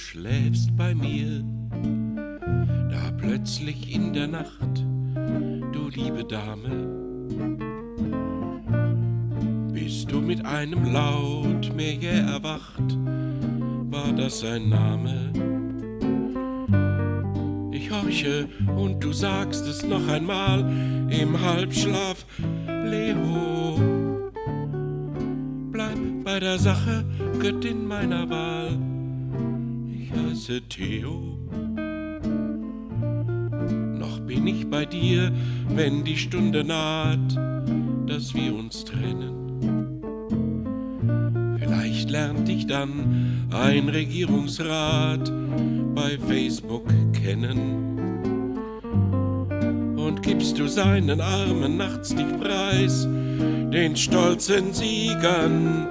schläfst bei mir, da plötzlich in der Nacht, du liebe Dame, bist du mit einem Laut mir jäh erwacht, war das ein Name? Ich horche und du sagst es noch einmal im Halbschlaf, Leo. Bleib bei der Sache, Göttin meiner Wahl. Ich heiße Theo. Noch bin ich bei dir, wenn die Stunde naht, dass wir uns trennen. Vielleicht lernt dich dann ein Regierungsrat bei Facebook kennen. Und gibst du seinen Armen nachts nicht preis, den stolzen Siegern,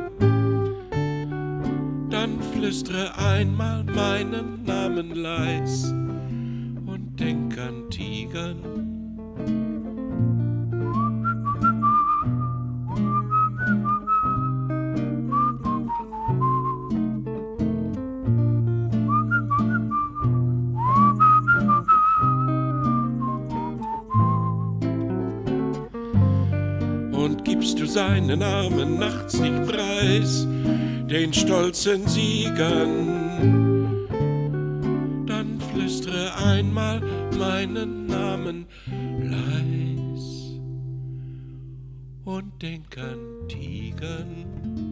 dann flüstere einmal meinen Namen leis und denk an Tigern. und gibst du seinen Armen nachts nicht preis, den stolzen Siegern. Dann flüstere einmal meinen Namen leis und denk an Tigern.